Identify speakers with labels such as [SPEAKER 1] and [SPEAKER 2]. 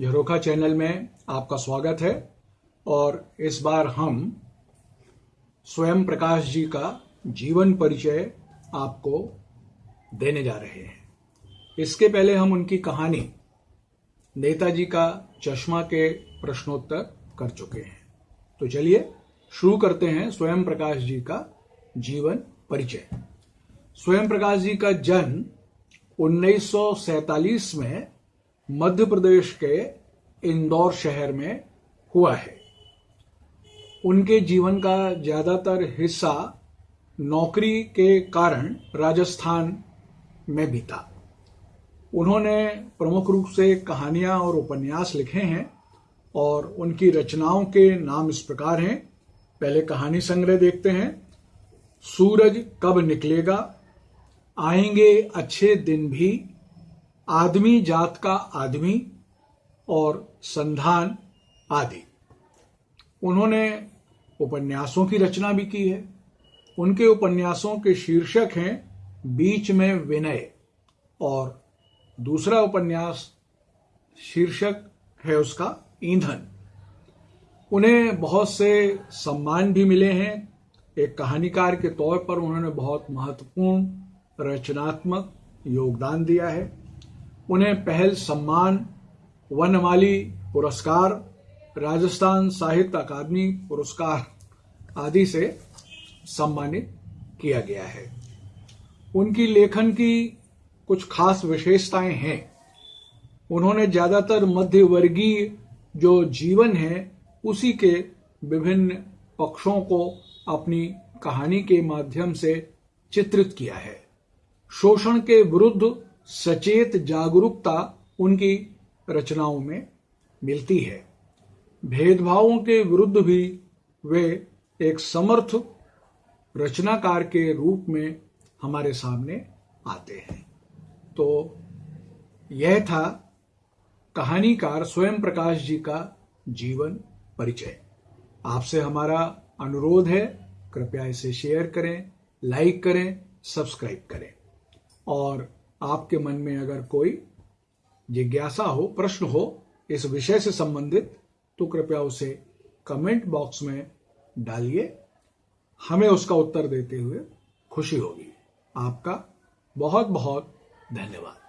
[SPEAKER 1] झरोखा channel में आपका स्वागत है और इस बार हम स्वयं प्रकाश जी का जीवन परिचय आपको देने जा रहे हैं। इसके पहले हम उनकी कहानी नेताजी का चश्मा के प्रश्नोत्तर कर चुके हैं। तो चलिए शुरू करते हैं स्वयं प्रकाश जी का जीवन परिचय। स्वयं प्रकाश जी का जन्म 1947 में मध्य प्रदेश के इंदौर शहर में हुआ है। उनके जीवन का ज़्यादातर हिस्सा नौकरी के कारण राजस्थान में बीता। उन्होंने प्रमुख रूप से कहानियाँ और उपन्यास लिखे हैं और उनकी रचनाओं के नाम इस प्रकार हैं। पहले कहानी संग्रह देखते हैं। सूरज कब निकलेगा? आएँगे अच्छे दिन भी आदमी जात का आदमी और संधान आदि। उन्होंने उपन्यासों की रचना भी की है। उनके उपन्यासों के शीर्षक हैं, बीच में विनय। और दूसरा उपन्यास शीर्षक है उसका ईंधन। उन्हें बहुत से सम्मान भी मिले हैं। एक कहानीकार के तौर पर उन्होंने बहुत महत्वपूर्ण, रचनात्मक योगदान दिया है। उन्हें पहल सम्मान, वनमाली पुरस्कार, राजस्थान साहित्य अकादमी पुरस्कार आदि से सम्मानित किया गया है। उनकी लेखन की कुछ खास विशेषताएँ हैं। उन्होंने ज़्यादातर मध्यवर्गीय जो जीवन है, उसी के विभिन्न पक्षों को अपनी कहानी के माध्यम से चित्रित किया है। शोषण के विरुद्ध सचेत जागरूकता उनकी रचनाओं में मिलती है। भेदभावों के विरुद्ध भी वे एक समर्थ रचनाकार के रूप में हमारे सामने आते हैं। तो यह था कहानीकार स्वयं प्रकाश जी का जीवन परिचय। आपसे हमारा अनुरोध है, कृपया इसे शेयर करें, लाइक करें, सब्सक्राइब करें। और आपके मन में अगर कोई जिज्ञासा हो, प्रश्न हो, इस विषय से संबंधित तो कृपया उसे कमेंट बॉक्स में डालिए। हमें उसका उत्तर देते हुए खुशी होगी। आपका बहुत बहुत धन्यवाद।